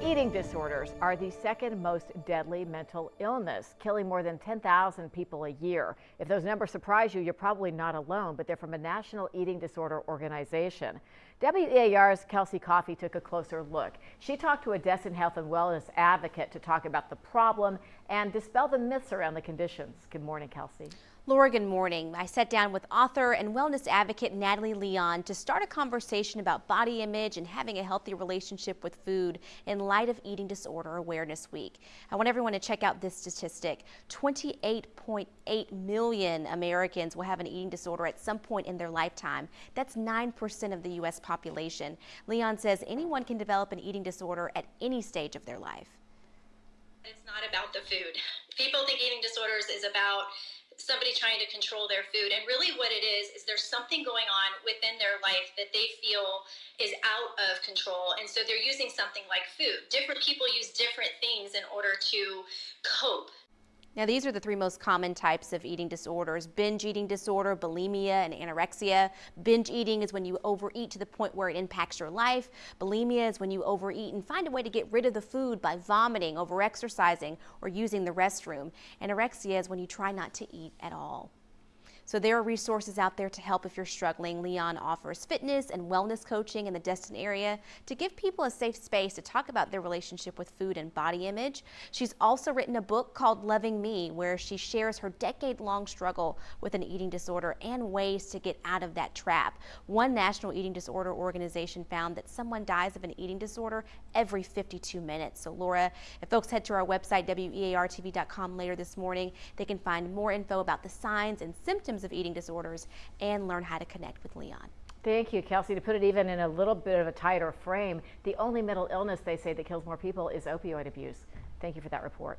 Eating disorders are the second most deadly mental illness, killing more than 10,000 people a year. If those numbers surprise you, you're probably not alone, but they're from a national eating disorder organization. WEAR's Kelsey Coffey took a closer look. She talked to a Destin Health and Wellness advocate to talk about the problem and dispel the myths around the conditions. Good morning, Kelsey. Laura, good morning. I sat down with author and wellness advocate Natalie Leon to start a conversation about body image and having a healthy relationship with food in light of Eating Disorder Awareness Week. I want everyone to check out this statistic. 28.8 million Americans will have an eating disorder at some point in their lifetime. That's 9% of the U.S. population. Leon says anyone can develop an eating disorder at any stage of their life. It's not about the food. People think eating disorders is about somebody trying to control their food. And really, what it is, is there's something going on within their life that they feel is out of control. And so they're using something like food. Different people use different things in order to cope. Now, these are the three most common types of eating disorders binge eating disorder, bulimia, and anorexia. Binge eating is when you overeat to the point where it impacts your life. Bulimia is when you overeat and find a way to get rid of the food by vomiting, overexercising, or using the restroom. Anorexia is when you try not to eat at all. So there are resources out there to help if you're struggling. Leon offers fitness and wellness coaching in the Destin area to give people a safe space to talk about their relationship with food and body image. She's also written a book called Loving Me, where she shares her decade-long struggle with an eating disorder and ways to get out of that trap. One national eating disorder organization found that someone dies of an eating disorder every 52 minutes. So Laura, if folks head to our website, weartv.com later this morning, they can find more info about the signs and symptoms symptoms of eating disorders and learn how to connect with Leon. Thank you, Kelsey. To put it even in a little bit of a tighter frame, the only mental illness they say that kills more people is opioid abuse. Thank you for that report.